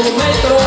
metro.